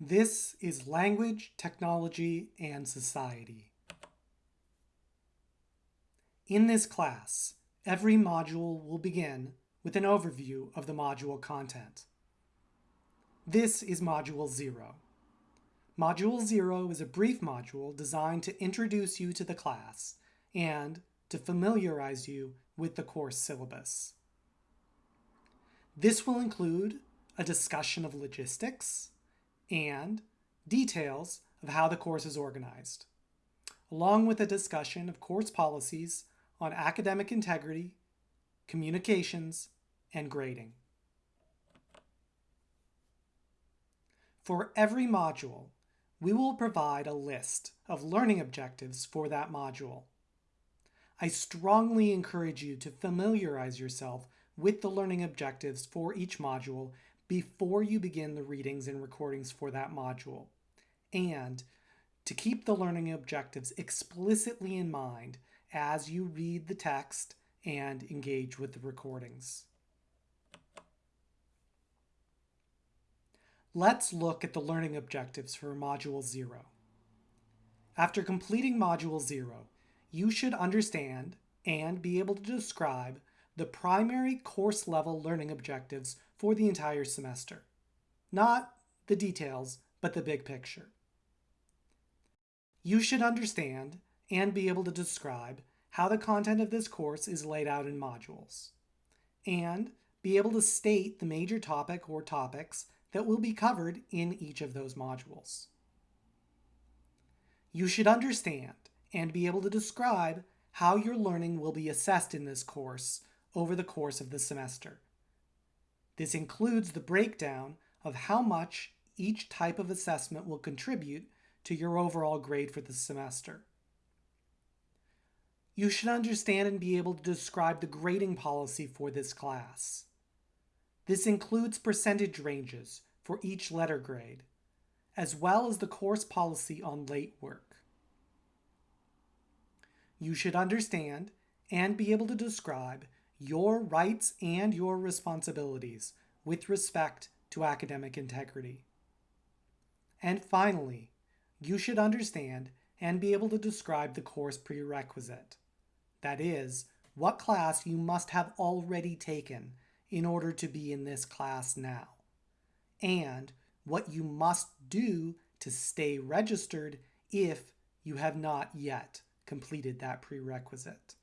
This is Language, Technology, and Society. In this class, every module will begin with an overview of the module content. This is Module 0. Module 0 is a brief module designed to introduce you to the class and to familiarize you with the course syllabus. This will include a discussion of logistics, and details of how the course is organized, along with a discussion of course policies on academic integrity, communications, and grading. For every module, we will provide a list of learning objectives for that module. I strongly encourage you to familiarize yourself with the learning objectives for each module before you begin the readings and recordings for that module, and to keep the learning objectives explicitly in mind as you read the text and engage with the recordings. Let's look at the learning objectives for Module 0. After completing Module 0, you should understand and be able to describe the primary course level learning objectives for the entire semester. Not the details, but the big picture. You should understand and be able to describe how the content of this course is laid out in modules, and be able to state the major topic or topics that will be covered in each of those modules. You should understand and be able to describe how your learning will be assessed in this course over the course of the semester. This includes the breakdown of how much each type of assessment will contribute to your overall grade for the semester. You should understand and be able to describe the grading policy for this class. This includes percentage ranges for each letter grade, as well as the course policy on late work. You should understand and be able to describe your rights and your responsibilities with respect to academic integrity. And finally, you should understand and be able to describe the course prerequisite. That is, what class you must have already taken in order to be in this class now, and what you must do to stay registered if you have not yet completed that prerequisite.